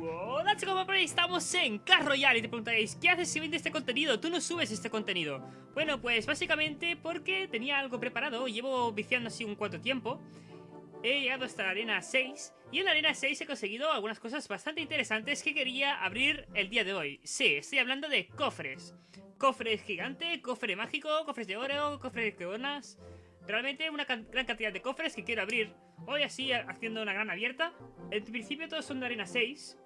Hola chicos, estamos en Carro Royale y te preguntaréis ¿Qué haces si vendes este contenido? Tú no subes este contenido. Bueno, pues básicamente porque tenía algo preparado Llevo viciando así un cuanto tiempo He llegado hasta la arena 6 Y en la arena 6 he conseguido algunas cosas bastante interesantes Que quería abrir el día de hoy. Sí, estoy hablando de cofres. Cofres gigante, cofre mágico, cofres de oro, cofres de coronas Realmente una gran cantidad de cofres que quiero abrir. Hoy así haciendo una gran abierta. En principio todos son de arena 6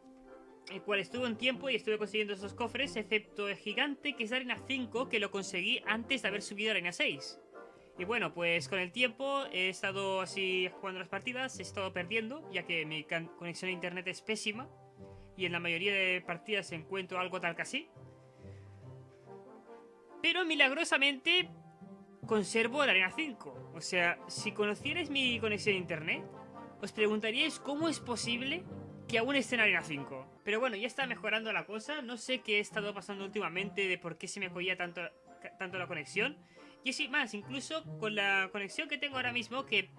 El cual estuve un tiempo y estuve consiguiendo esos cofres Excepto el gigante que es de arena 5 Que lo conseguí antes de haber subido a arena 6 Y bueno, pues con el tiempo he estado así jugando las partidas He estado perdiendo ya que mi conexión a internet es pésima. Y en la mayoría de partidas encuentro algo tal que así. Pero milagrosamente conservo la arena 5. O sea, si conocierais mi conexión a internet, os preguntaríais cómo es posible que aún esté en arena 5. Pero bueno, ya está mejorando la cosa. No sé qué he estado pasando últimamente de por qué se me cogía tanto, tanto la conexión. Y es más, incluso con la conexión que tengo ahora mismo, que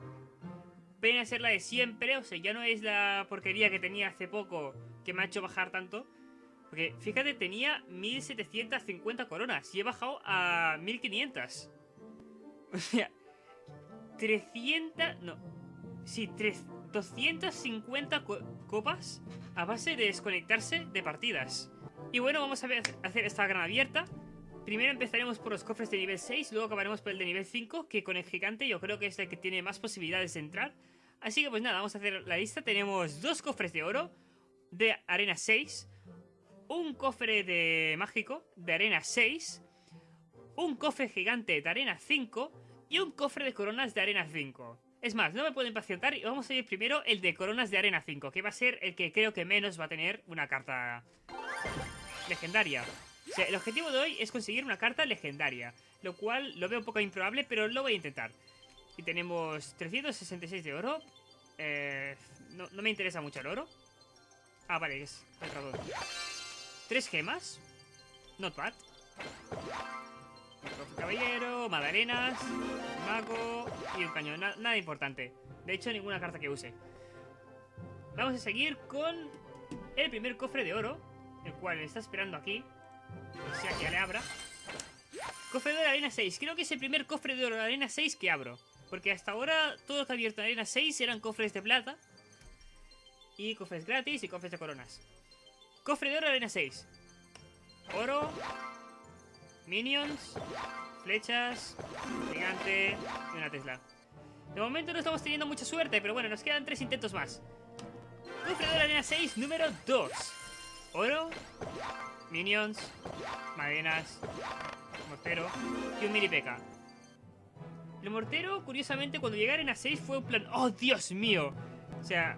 viene a ser la de siempre, o sea, ya no es la porquería que tenía hace poco que me ha hecho bajar tanto. Porque fíjate, tenía 1750 coronas y he bajado a 1500. O sea, 300... No. Sí, 3, 250 copas a base de desconectarse de partidas. Y bueno, vamos a hacer esta gran abierta. Primero empezaremos por los cofres de nivel 6, luego acabaremos por el de nivel 5, que con el gigante yo creo que es el que tiene más posibilidades de entrar. Así que pues nada, vamos a hacer la lista. Tenemos dos cofres de oro de arena 6, un cofre de mágico de arena 6, un cofre gigante de arena 5 y un cofre de coronas de arena 5. Es más, no me puedo impacientar y vamos a ir primero el de coronas de arena 5, que va a ser el que creo que menos va a tener una carta legendaria. O sea, el objetivo de hoy es conseguir una carta legendaria, lo cual lo veo un poco improbable, pero lo voy a intentar. Y tenemos 366 de oro. Eh, no, me interesa mucho el oro. Ah, vale, es el. Tres gemas. Not bad. Caballero, madalenas, mago y un cañón. nada importante. De hecho, ninguna carta que use. Vamos a seguir con el primer cofre de oro, el cual está esperando aquí. O sea que ya le abra. Cofre de oro de arena 6. Creo que es el primer cofre de oro de arena 6 que abro. Porque hasta ahora todo lo que ha abierto en arena 6 eran cofres de plata. Y cofres gratis y cofres de coronas. Cofre de oro de arena 6. Oro. Minions. Flechas. Gigante. Y una Tesla. De momento no estamos teniendo mucha suerte, pero bueno, nos quedan tres intentos más. Cofre de de arena 6, número 2. Oro. Minions. Madenas. Mortero. Y un mini peca. El mortero, curiosamente, cuando llegué a arena 6 fue un plan... ¡Oh, Dios mío! O sea,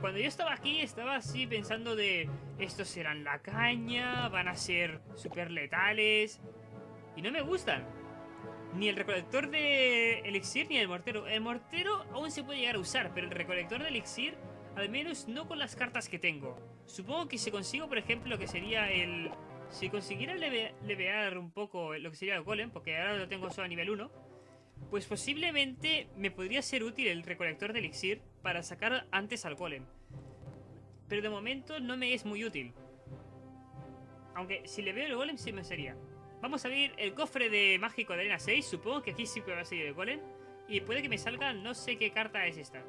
cuando yo estaba aquí, estaba así pensando de... Estos serán la caña, van a ser súper letales... Y no me gustan. Ni el recolector de elixir ni el mortero. El mortero aún se puede llegar a usar, pero el recolector de elixir, al menos no con las cartas que tengo. Supongo que si consigo, por ejemplo, lo que sería el... Si consiguiera levear un poco lo que sería el golem, porque ahora lo tengo solo a nivel 1, pues posiblemente me podría ser útil el recolector de elixir para sacar antes al golem. Pero de momento no me es muy útil. Aunque si le veo el golem sí me sería. Vamos a abrir el cofre de mágico de arena 6. Supongo que aquí sí que va a salir el golem. Y puede que me salga, no sé qué carta es esta.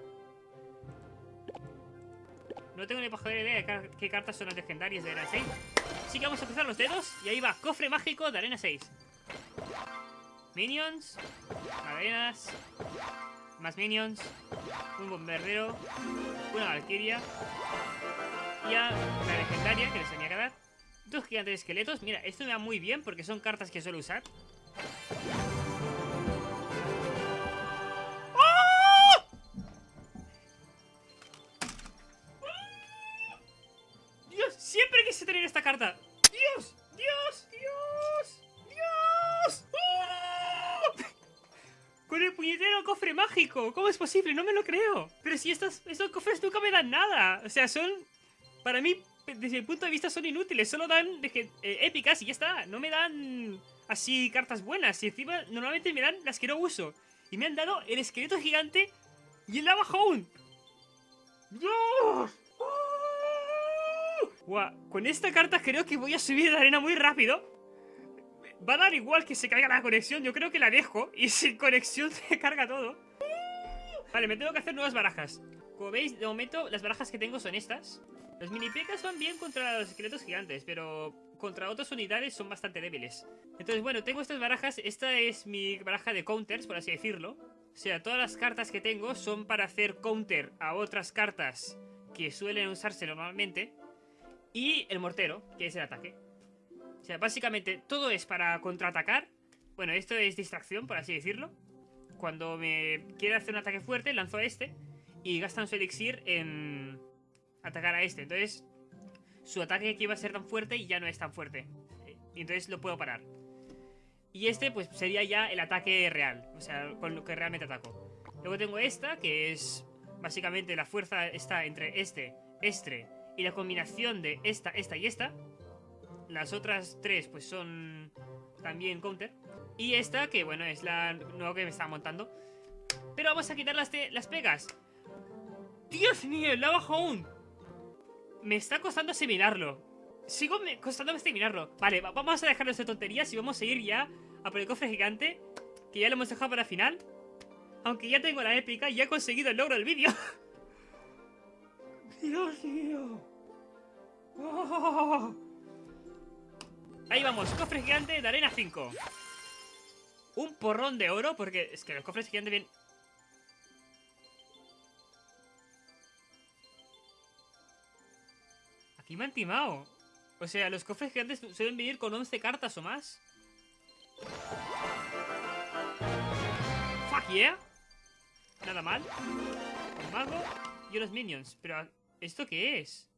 No tengo ni para idea de qué cartas son las legendarias de arena 6. Así que vamos a cruzar los dedos. Y ahí va, cofre mágico de arena 6. Minions. Madenas. Más minions. Un bombardero. Una valquiria. Y a la legendaria que les tenía que dar. Dos gigantes de esqueletos. Mira, esto me va muy bien porque son cartas que suelo usar. ¡Oh! Dios, siempre quise tener esta carta. Dios, Dios, Dios, Dios. ¡Oh! Con el puñetero cofre mágico. ¿Cómo es posible? No me lo creo. Pero si estos, estos cofres nunca me dan nada. O sea, son... Para mí, desde mi punto de vista son inútiles, solo dan eh, épicas y ya está, no me dan así cartas buenas y encima normalmente me dan las que no uso. Y me han dado el esqueleto gigante y el lava hound. ¡Dios! Guau, con esta carta creo que voy a subir la arena muy rápido. Va a dar igual que se caiga la conexión. Yo creo que la dejo y sin conexión se carga todo. Vale, me tengo que hacer nuevas barajas. Como veis, de momento las barajas que tengo son estas. Los mini pecas van bien contra los esqueletos gigantes, pero contra otras unidades son bastante débiles. Entonces, bueno, tengo estas barajas. Esta es mi baraja de counters, por así decirlo. O sea, todas las cartas que tengo son para hacer counter a otras cartas que suelen usarse normalmente. Y el mortero, que es el ataque. O sea, básicamente todo es para contraatacar. Bueno, esto es distracción, por así decirlo. Cuando me quiere hacer un ataque fuerte, lanzo a este. Y gastan su elixir en atacar a este. Entonces, su ataque que iba a ser tan fuerte ya no es tan fuerte. Y entonces lo puedo parar. Y este, pues, sería ya el ataque real. O sea, con lo que realmente ataco. Luego tengo esta, que es... Básicamente la fuerza está entre este, este y la combinación de esta, esta y esta. Las otras tres, pues, son también counter. Y esta, que bueno, es la nueva que me estaba montando. Pero vamos a quitar las, las pegas. ¡Dios mío! ¡La bajo aún! Me está costando asimilarlo. Sigo me costándome asimilarlo. Vale, vamos a dejarlo de tonterías y vamos a ir ya a por el cofre gigante. Que ya lo hemos dejado para el final. Aunque ya tengo la épica y ya he conseguido el logro del vídeo. ¡Dios mío! Oh. Ahí vamos, cofre gigante de arena 5 Un porrón de oro Porque es que los cofres gigantes vienen me han timado O sea, los cofres gigantes suelen venir con 11 cartas o más Fuck yeah Nada mal El mago y los minions Pero, ¿esto qué es?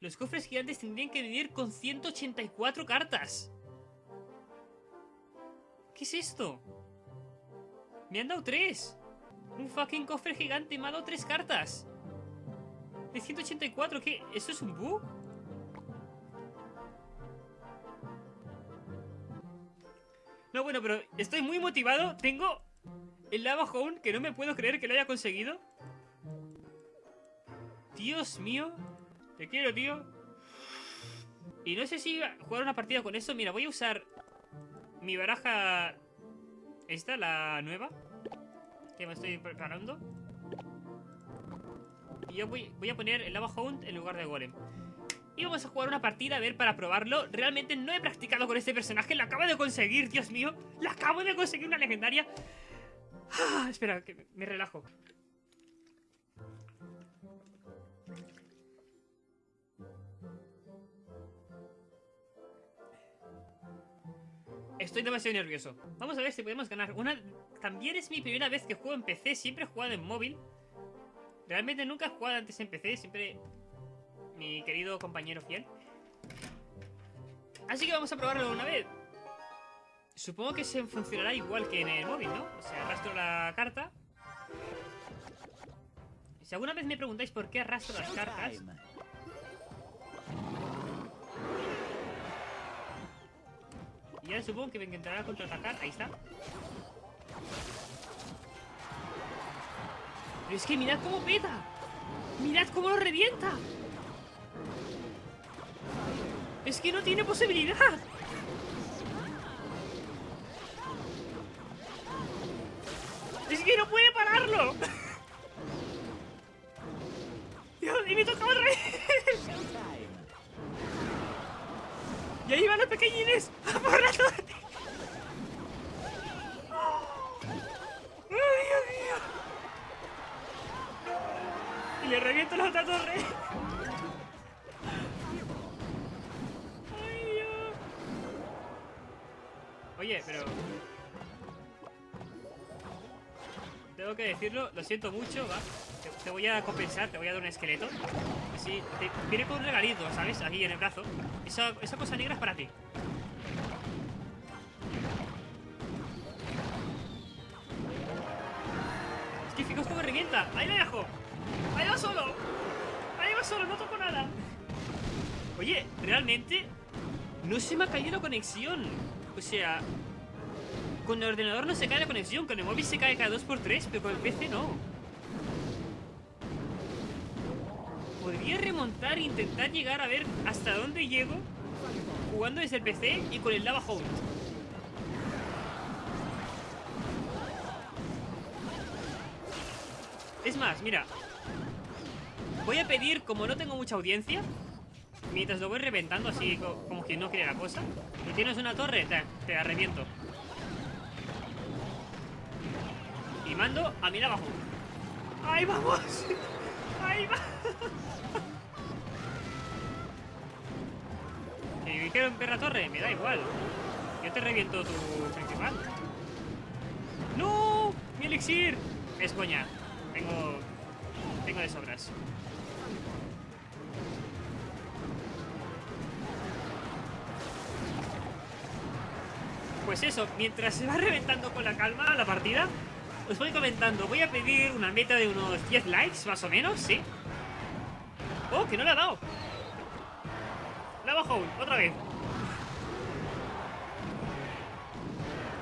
Los cofres gigantes tendrían que venir con 184 cartas. ¿Qué es esto? Me han dado 3. Un fucking cofre gigante me ha 3 cartas. De 184, ¿qué? ¿Esto es un bug? No, bueno, pero estoy muy motivado. Tengo el Lava Home que no me puedo creer que lo haya conseguido. Dios mío. Te quiero, tío. Y no sé si jugar una partida con eso. Mira, voy a usar mi baraja... Esta, la nueva. Que me estoy preparando. Y yo voy, a poner el Lava Hound en lugar de Golem. Y vamos a jugar una partida, a ver, para probarlo. Realmente no he practicado con este personaje. Lo acabo de conseguir, Dios mío. Lo acabo de conseguir una legendaria. Ah, espera, que me relajo. Estoy demasiado nervioso. Vamos a ver si podemos ganar. Una... También es mi primera vez que juego en PC. Siempre he jugado en móvil. Realmente nunca he jugado antes en PC. Siempre mi querido compañero fiel. Así que vamos a probarlo una vez. Supongo que se funcionará igual que en el móvil, ¿no? O sea, arrastro la carta. Si alguna vez me preguntáis por qué arrastro las cartas... Supongo que me intentará contraatacar. Ahí está. Pero es que mirad cómo peta. Mirad cómo lo revienta. Es que no tiene posibilidad. Es que no puede pararlo. Dios, y me tocaba al revés. Ahí van los pequeñines por la torre. ¡Ay, Dios mío! Y le reviento la otra torre. ¡Ay, Dios! Oye, pero... Tengo que decirlo, lo siento mucho, va. Te, voy a compensar, te voy a dar un esqueleto. Así, te, viene con un regalito, ¿sabes? Aquí en el brazo. Esa, esa cosa negra es para ti. Es que fijaos cómo revienta. Ahí lo dejo. Ahí va solo. Ahí va solo, no toco nada. Oye, realmente no se me ha caído la conexión. O sea, con el ordenador no se cae la conexión, con el móvil se cae cada 2x3, pero con el PC no. Podría remontar e intentar llegar a ver hasta dónde llego jugando desde el PC y con el Lava Hound. Es más, mira. Voy a pedir, como no tengo mucha audiencia, mientras lo voy reventando así como que no quiere la cosa. Y tienes una torre, te, te la reviento. Y mando a mí abajo. ¡Ahí vamos! ¡Ahí va! Que quiero en perra torre, me da igual. Yo te reviento tu principal. ¡No! ¡Mi elixir! Es coña. Tengo... Tengo de sobras. Pues eso, mientras se va reventando con la calma la partida, os voy comentando. Voy a pedir una meta de unos 10 likes, más o menos, ¿sí? ¡Oh, que no le ha dado! Bajo otra vez.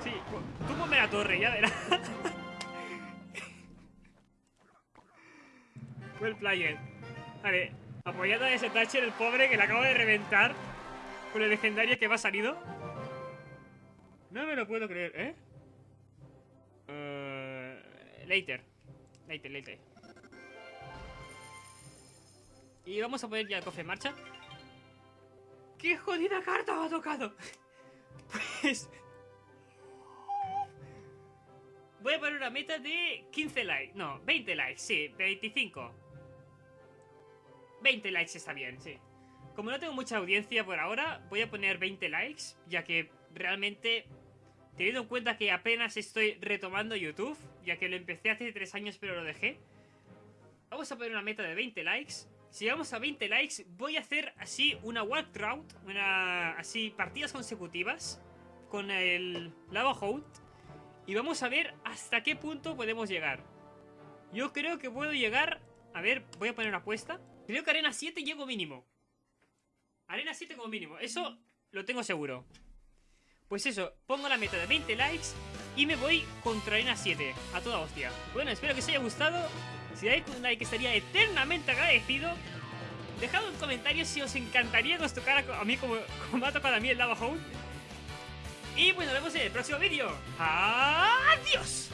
Sí, tú ponme la torre, ya verás. el player. Vale, apoyando a ese Thatcher, el pobre que le acabo de reventar con el legendario que va salido. No me lo puedo creer, ¿eh? Uh, later. Later, later. Y vamos a poner ya el cofre en marcha. ¡Qué jodida carta me ha tocado! Pues... Voy a poner una meta de 15 likes. No, 20 likes, sí, 25. 20 likes está bien, sí. Como no tengo mucha audiencia por ahora, voy a poner 20 likes, ya que realmente, teniendo en cuenta que apenas estoy retomando YouTube, ya que lo empecé hace 3 años pero lo dejé, vamos a poner una meta de 20 likes. Si llegamos a 20 likes, voy a hacer así una walkthrough, una así partidas consecutivas con el Lava Hound y vamos a ver hasta qué punto podemos llegar. Yo creo que puedo llegar... A ver, voy a poner una apuesta. Creo que arena 7 llego mínimo. Arena 7 como mínimo. Eso lo tengo seguro. Pues eso, pongo la meta de 20 likes y me voy contra arena 7. A toda hostia. Bueno, espero que os haya gustado. Si dais un like estaría eternamente agradecido. Dejad un comentario si os encantaría que os tocara a mí como, me ha tocado a mí el Lava Hound. Y pues nos vemos en el próximo vídeo. ¡Adiós!